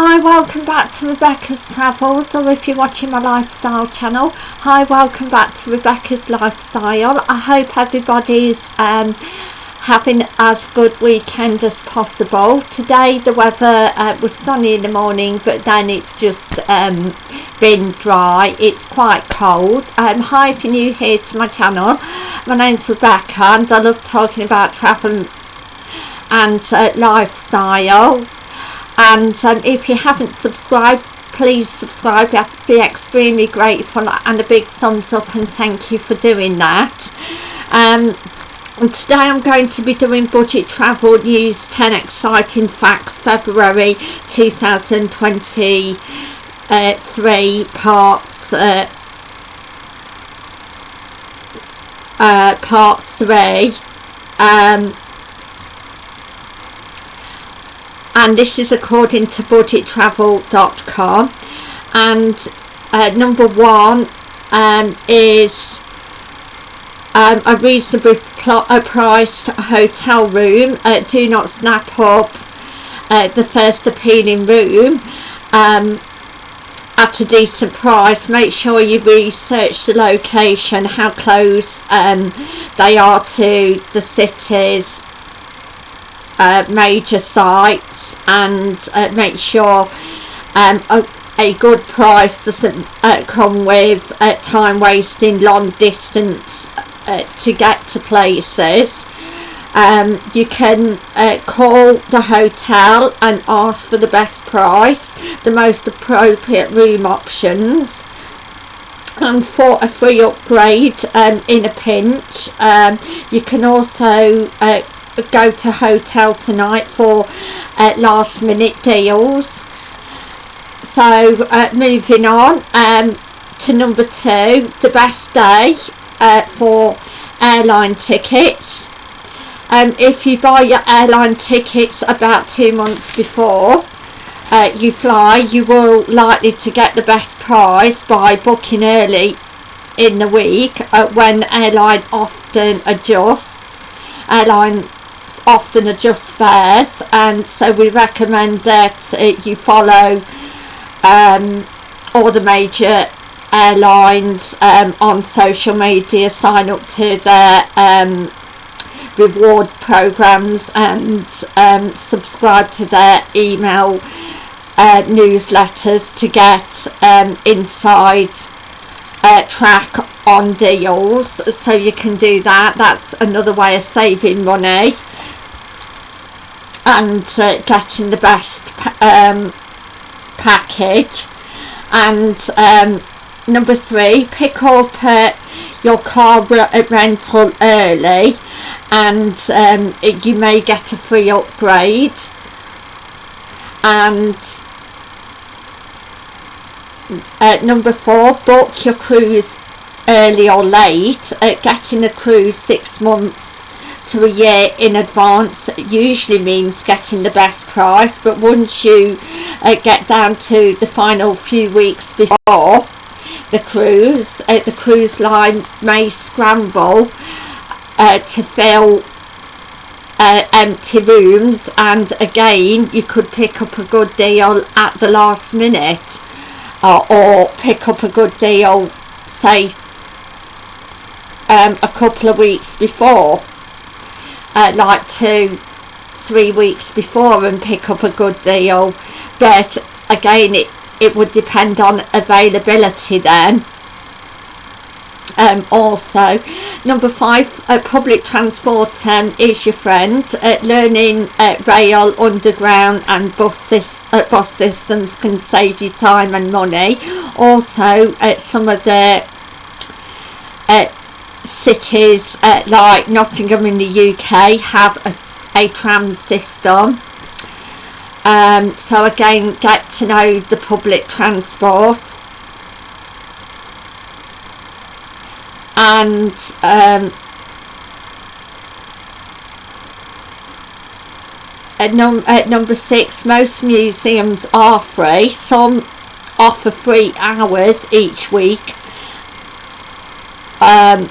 Hi, welcome back to Rebecca's Travels, or if you're watching my lifestyle channel, hi, welcome back to Rebecca's Lifestyle. I hope everybody's um, having as good weekend as possible. Today the weather uh, was sunny in the morning, but then it's just um, been dry. It's quite cold. Um, hi, if you're new here to my channel, my name's Rebecca, and I love talking about travel and uh, lifestyle and um, if you haven't subscribed please subscribe. I'd be extremely grateful and a big thumbs up and thank you for doing that. Um, and today I'm going to be doing budget travel news 10 exciting facts February 2023 uh, parts uh, uh, part 3 um, and this is according to budgettravel.com and uh, number one um, is um, a reasonably priced hotel room uh, do not snap up uh, the first appealing room um, at a decent price. Make sure you research the location how close um, they are to the city's uh, major sites and uh, make sure um, a, a, good price doesn't uh, come with uh, time wasting long distance uh, to get to places. Um, you can uh, call the hotel and ask for the best price the most appropriate room options. And for a free upgrade um, in a pinch um, you can also uh, go to hotel tonight for uh, last minute deals. So uh, moving on um, to number two the best day uh, for airline tickets. Um, if you buy your airline tickets about two months before uh, you fly you will likely to get the best price by booking early in the week uh, when airline often adjusts. Airline often adjust fares and so we recommend that uh, you follow um, all the major airlines um, on social media sign up to their um, reward programs and um, subscribe to their email uh, newsletters to get um, inside uh, track on deals. So you can do that. That's another way of saving money and uh, getting the best um, package. And um, number three pick up uh, your car uh, rental early and um, it, you may get a free upgrade. And uh, number four book your cruise early or late. Uh, getting a cruise six months to a year in advance usually means getting the best price but once you uh, get down to the final few weeks before the cruise uh, the cruise line may scramble uh, to fill uh, empty rooms and again you could pick up a good deal at the last minute or pick up a good deal say um, a couple of weeks before uh, like two three weeks before and pick up a good deal. But again it it would depend on availability then. Um, also number five uh, public transport um, is your friend uh, learning uh, rail underground and bus, uh, bus systems can save you time and money. Also uh, some of the uh, cities uh, like Nottingham in the UK have a, a tram system. Um, so again get to know the public transport. And um, at, num at number six most museums are free some offer free hours each week. Um,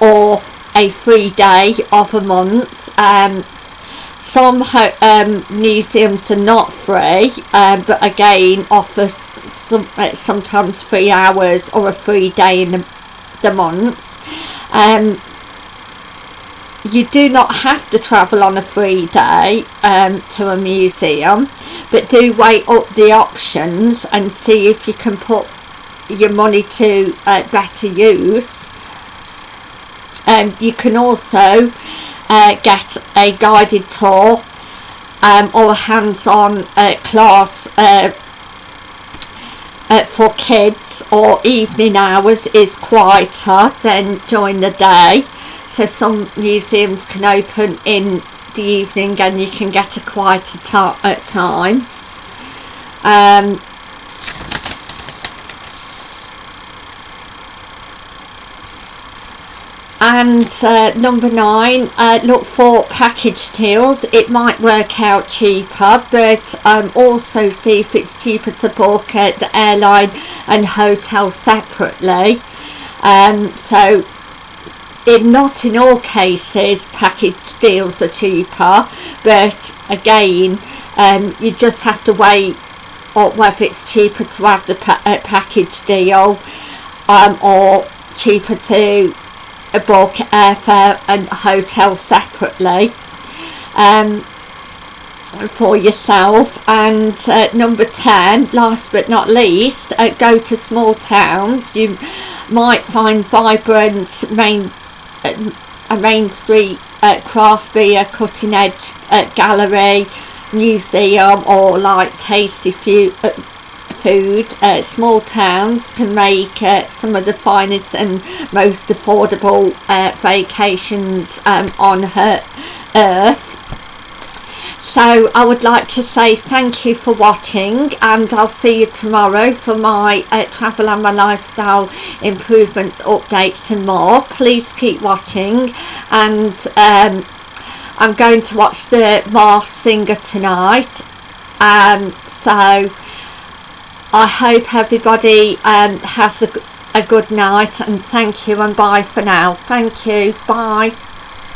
or a free day of a month. Um, some um, museums are not free um, but again offer some uh, sometimes three hours or a free day in the, the month. Um, you do not have to travel on a free day um, to a museum but do weigh up the options and see if you can put your money to uh, better use um, you can also uh, get a guided tour um, or a hands-on uh, class uh, uh, for kids or evening hours is quieter than during the day. So some museums can open in the evening and you can get a quieter uh, time. Um, and uh, number nine uh, look for package deals it might work out cheaper but um, also see if it's cheaper to book at the airline and hotel separately. Um, so in not in all cases package deals are cheaper but again um, you just have to weigh or whether it's cheaper to have the pa uh, package deal um, or cheaper to book airfare and hotel separately um, for yourself. And uh, number 10 last but not least uh, go to small towns. You might find vibrant main uh, a main street uh, craft beer cutting edge uh, gallery museum or like tasty few uh, food uh, small towns can make uh, some of the finest and most affordable uh, vacations um, on her earth. So I would like to say thank you for watching and I'll see you tomorrow for my uh, travel and my lifestyle improvements updates and more. Please keep watching and um, I'm going to watch the Masked Singer tonight. Um, so I hope everybody um, has a, a good night and thank you and bye for now. Thank you. Bye.